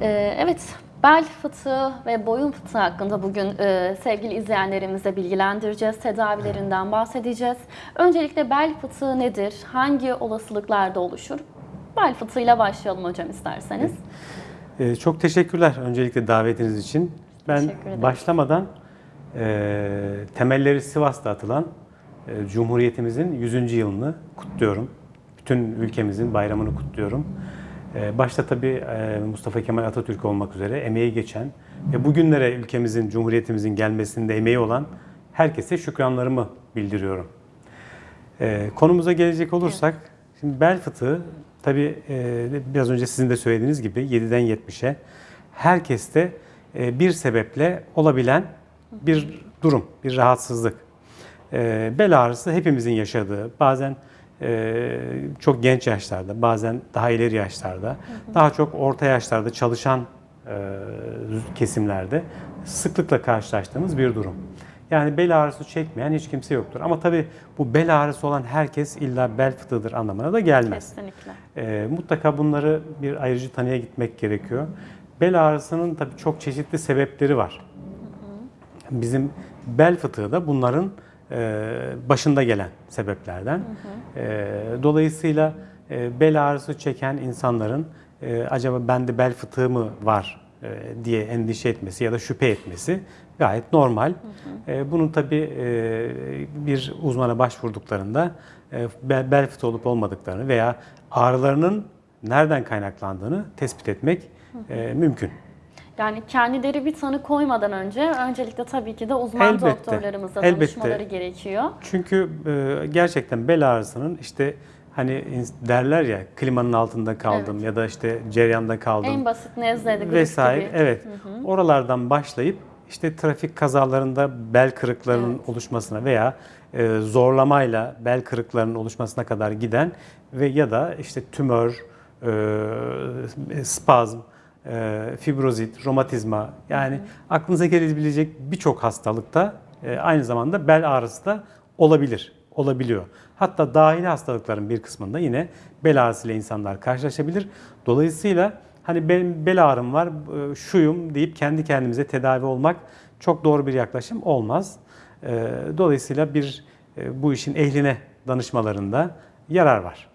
Ee, evet, bel fıtığı ve boyun fıtığı hakkında bugün e, sevgili izleyenlerimize bilgilendireceğiz, tedavilerinden bahsedeceğiz. Öncelikle bel fıtığı nedir? Hangi olasılıklarda oluşur? Bel fıtığıyla başlayalım hocam isterseniz. Ee, çok teşekkürler öncelikle davetiniz için. Ben başlamadan e, temelleri Sivas'ta atılan e, Cumhuriyetimizin 100. yılını kutluyorum. Bütün ülkemizin bayramını kutluyorum. E, başta tabii e, Mustafa Kemal Atatürk olmak üzere emeği geçen ve bugünlere ülkemizin, Cumhuriyetimizin gelmesinde emeği olan herkese şükranlarımı bildiriyorum. Ee, konumuza gelecek olursak, şimdi bel fıtığı tabii e, biraz önce sizin de söylediğiniz gibi 7'den 70'e herkeste e, bir sebeple olabilen bir durum, bir rahatsızlık. E, bel ağrısı hepimizin yaşadığı, bazen e, çok genç yaşlarda, bazen daha ileri yaşlarda, daha çok orta yaşlarda çalışan e, kesimlerde sıklıkla karşılaştığımız bir durum. Yani bel ağrısı çekmeyen hiç kimse yoktur. Ama tabii bu bel ağrısı olan herkes illa bel fıtığıdır anlamına da gelmez. Kesinlikle. Ee, mutlaka bunları bir ayrıcı tanıya gitmek gerekiyor. Bel ağrısının tabii çok çeşitli sebepleri var. Bizim bel fıtığı da bunların e, başında gelen sebeplerden. E, dolayısıyla e, bel ağrısı çeken insanların e, acaba bende bel fıtığı mı var e, diye endişe etmesi ya da şüphe etmesi gayet normal. E, bunun tabii e, bir uzmana başvurduklarında e, bel, fıtığı olup olmadıklarını veya ağrılarının nereden kaynaklandığını tespit etmek e, mümkün. Yani kendileri bir tanı koymadan önce öncelikle tabii ki de uzman Elbette, doktorlarımıza elbette. danışmaları gerekiyor. Çünkü e, gerçekten bel ağrısının işte hani derler ya klimanın altında kaldım ya da işte ceryanda kaldım En basit nezle de grip vesaire. gibi. Evet. Oralardan başlayıp işte trafik kazalarında bel kırıklarının oluşmasına veya e, zorlamayla bel kırıklarının oluşmasına kadar giden ve ya da işte tümör, e, spazm, e, fibrozit, romatizma yani aklınıza gelebilecek birçok hastalıkta e, aynı zamanda bel ağrısı da olabilir, olabiliyor. Hatta dahili hastalıkların bir kısmında yine bel ağrısıyla insanlar karşılaşabilir. Dolayısıyla hani benim bel ağrım var, e, şuyum deyip kendi kendimize tedavi olmak çok doğru bir yaklaşım olmaz. E, Dolayısıyla bir e, bu işin ehline danışmalarında yarar var.